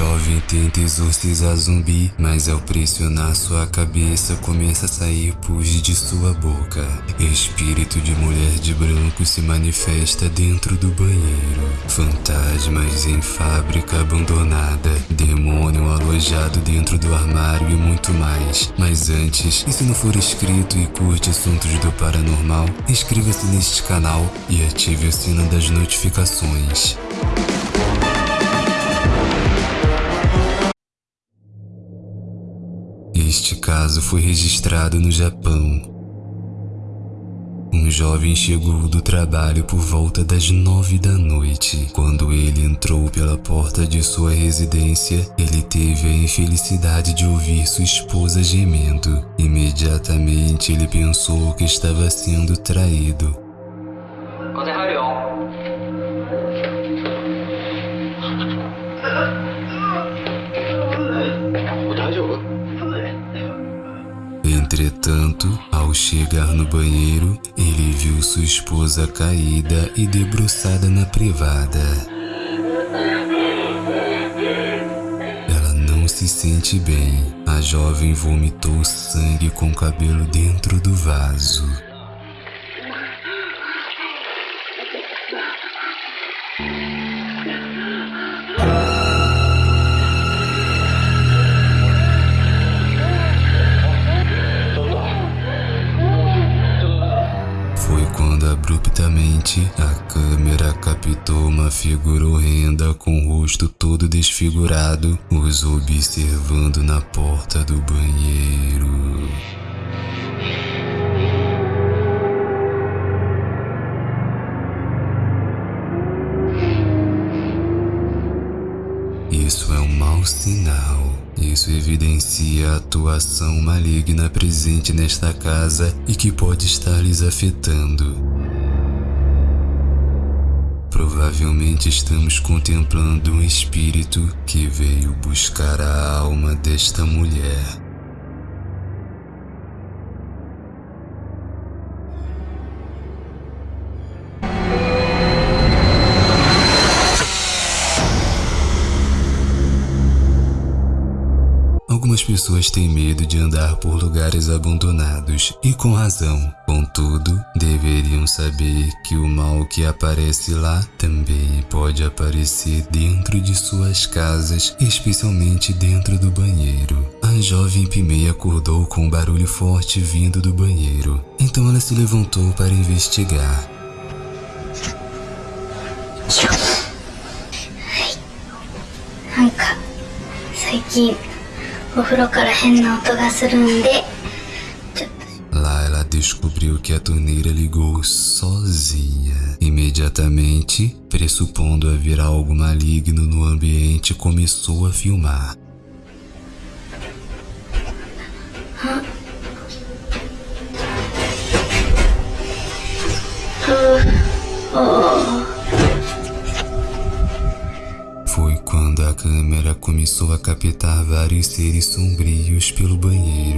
jovem tenta exorcizar zumbi, mas ao pressionar sua cabeça começa a sair pus de sua boca. Espírito de mulher de branco se manifesta dentro do banheiro. Fantasmas em fábrica abandonada, demônio alojado dentro do armário e muito mais. Mas antes, e se não for inscrito e curte assuntos do paranormal, inscreva-se neste canal e ative o sino das notificações. Este caso foi registrado no Japão. Um jovem chegou do trabalho por volta das nove da noite. Quando ele entrou pela porta de sua residência, ele teve a infelicidade de ouvir sua esposa gemendo. Imediatamente ele pensou que estava sendo traído. Ao chegar no banheiro, ele viu sua esposa caída e debruçada na privada. Ela não se sente bem. A jovem vomitou sangue com cabelo dentro do vaso. Abruptamente a câmera captou uma figura horrenda com o rosto todo desfigurado, os observando na porta do banheiro. Isso é um mau sinal. Isso evidencia a atuação maligna presente nesta casa e que pode estar lhes afetando. Provavelmente estamos contemplando um espírito que veio buscar a alma desta mulher. Pessoas têm medo de andar por lugares abandonados e com razão. Contudo, deveriam saber que o mal que aparece lá também pode aparecer dentro de suas casas, especialmente dentro do banheiro. A jovem Pimei acordou com um barulho forte vindo do banheiro, então ela se levantou para investigar. なん o descobriu que a torneira ligou sozinha. Imediatamente, pressupondo haver algo maligno no ambiente, começou a filmar. Começou a captar vários seres sombrios pelo banheiro.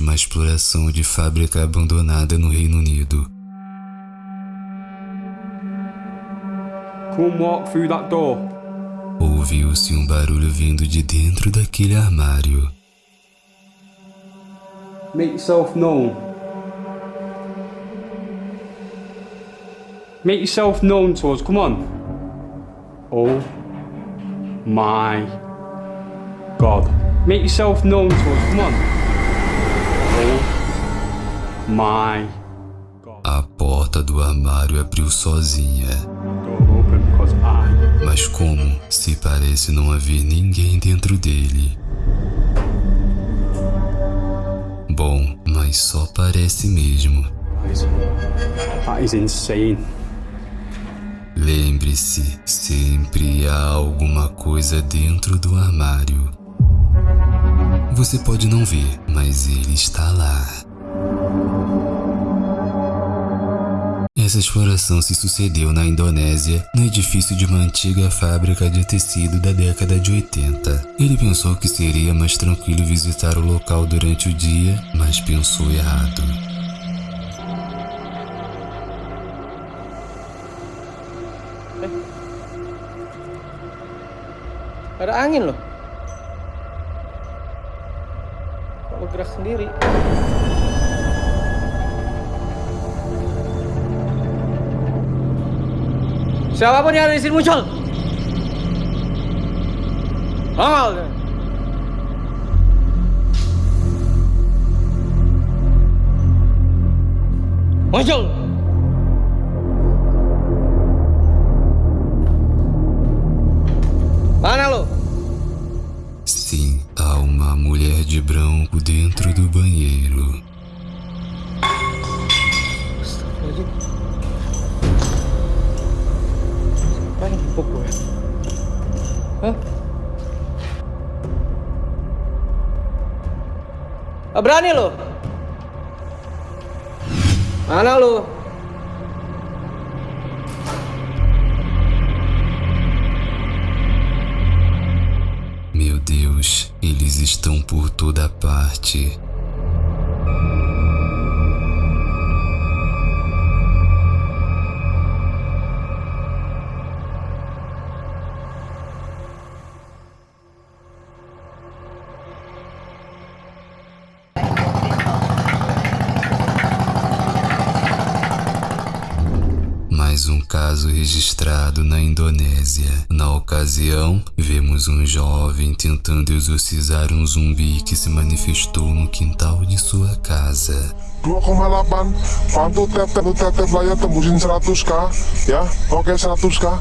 Uma exploração de fábrica abandonada no Reino Unido. Come walk through that door. Ouviu-se um barulho vindo de dentro daquele armário. Make yourself known. Make yourself known to us. Come on. Oh my God. Make yourself known to us. Come on. A porta do armário abriu sozinha. Mas como se parece não haver ninguém dentro dele? mas só parece mesmo. That is insane. Lembre-se, sempre há alguma coisa dentro do armário. Você pode não ver, mas ele está lá. Essa exploração se sucedeu na Indonésia, no edifício de uma antiga fábrica de tecido da década de 80. Ele pensou que seria mais tranquilo visitar o local durante o dia, mas pensou errado. Ada angin loh. Kok bergerak sendiri? Siapapun yang ada di sini muncul. Nongol. Muncul. Mana lo? Sim, há uma mulher de branco dentro do banheiro. Astagfirullahaladzim. Empuk gue? Hah? Ah, berani lo? Mana lo? Meu Deus, eles estão por toda parte. Um caso registrado na Indonésia. Na ocasião, vemos um jovem tentando exorcizar um zumbi que se manifestou no quintal de sua casa. 2,8 Pantu tap tap tap tap layar tembusin 100k ya? Oke 100k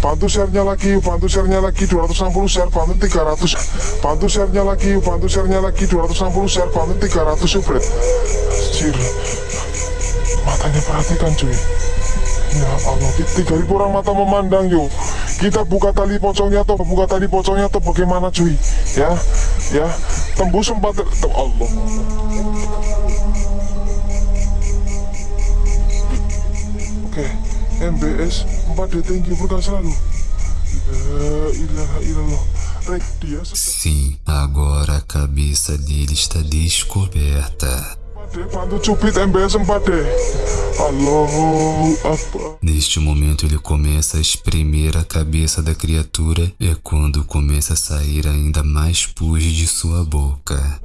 Pantu share-nya lagi, pantu share-nya lagi 260 share, pantu 300 Pantu share-nya lagi, pantu share-nya lagi 260 share, pantu 300 subret Anjir Matanya perhatikan cuy Ya Allah, tiga ribu orang mata memandang yuk Kita buka tali pocongnya atau buka tali pocongnya atau bagaimana cuy? Ya, ya. Tembus empat, Allah. Oke, MBS 4D tinggi berkah selalu. Sim, agora a cabeça dele está descoberta. 4D, bantu cupit MBS 4D. Allahu Akbar. Neste momento ele começa a espremer a cabeça da criatura é quando começa a sair ainda mais pus de sua boca.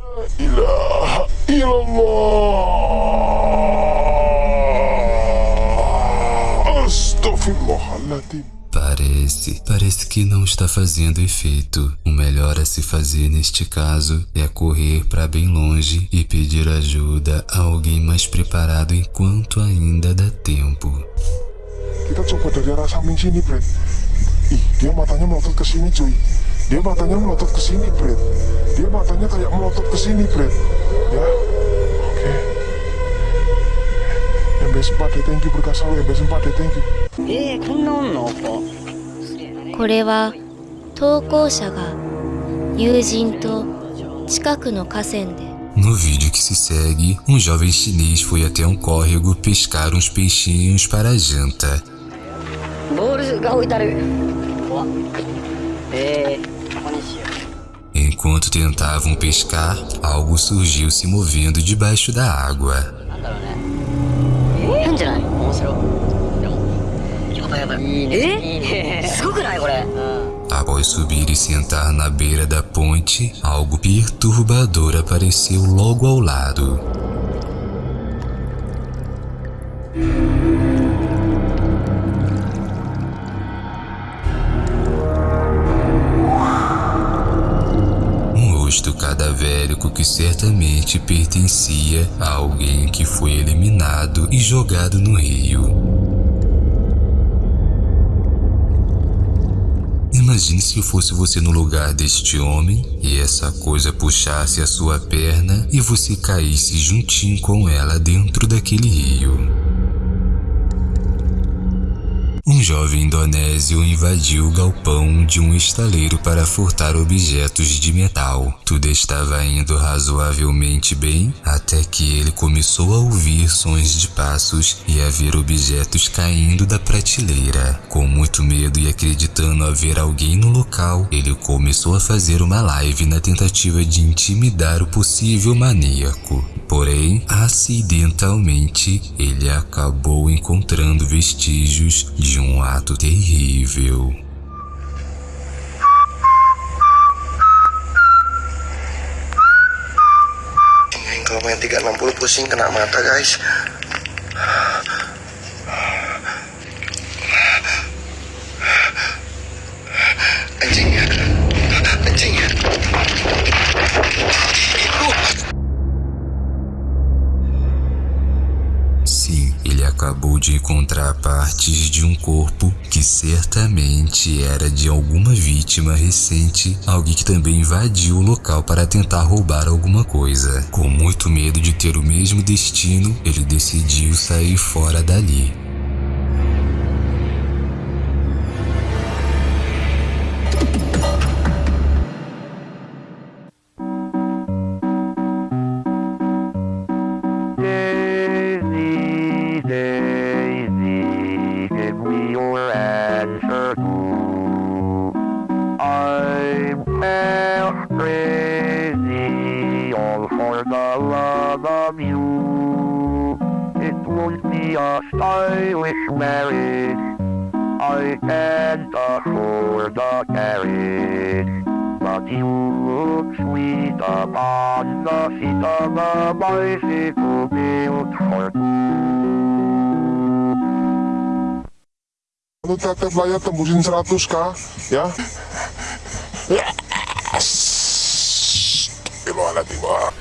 Astaghfirullahaladzim parece, parece que não está fazendo efeito. O melhor a se fazer neste caso é correr para bem longe e pedir ajuda a alguém mais preparado enquanto ainda dá tempo. MB4 thank you MB4 thank you. Eh. ここれは投稿者が友人と近くの河川で No vídeo que se segue, um jovem chinês foi até um córrego pescar uns peixinhos para a janta. ボールが置いてある怖っえー、ここにしよ Enquanto tentavam pescar, algo surgiu se movendo debaixo da água. うなんだろうね変じゃない面白いでもやばいやばいいいねいいねすごくないこれ、うん Após subir e sentar na beira da ponte, algo perturbador apareceu logo ao lado. Um rosto cadavérico que certamente pertencia a alguém que foi eliminado e jogado no rio. Imagine se fosse você no lugar deste homem e essa coisa puxasse a sua perna e você caísse juntinho com ela dentro daquele rio. Um jovem indonésio invadiu o galpão de um estaleiro para furtar objetos de metal. Tudo estava indo razoavelmente bem até que ele começou a ouvir sons de passos e a ver objetos caindo da prateleira. Com muito medo e acreditando haver alguém no local, ele começou a fazer uma live na tentativa de intimidar o possível maníaco. Porém, acidentalmente, ele acabou encontrando vestígios de um ato terrível. Kalau main 360 pusing kena mata guys Ele acabou de encontrar partes de um corpo que certamente era de alguma vítima recente, alguém que também invadiu o local para tentar roubar alguma coisa. Com muito medo de ter o mesmo destino, ele decidiu sair fora dali. I and the whore the carried. But you look sweet upon the feet of a bicycle built for Nu tätä tembusin musin saatuskaa, ya? Yes! Iloa läpi vaan.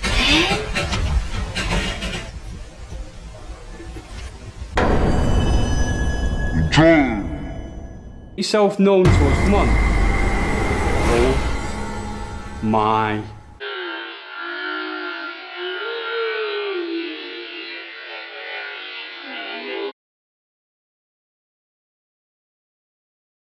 Known to us, come on. Oh my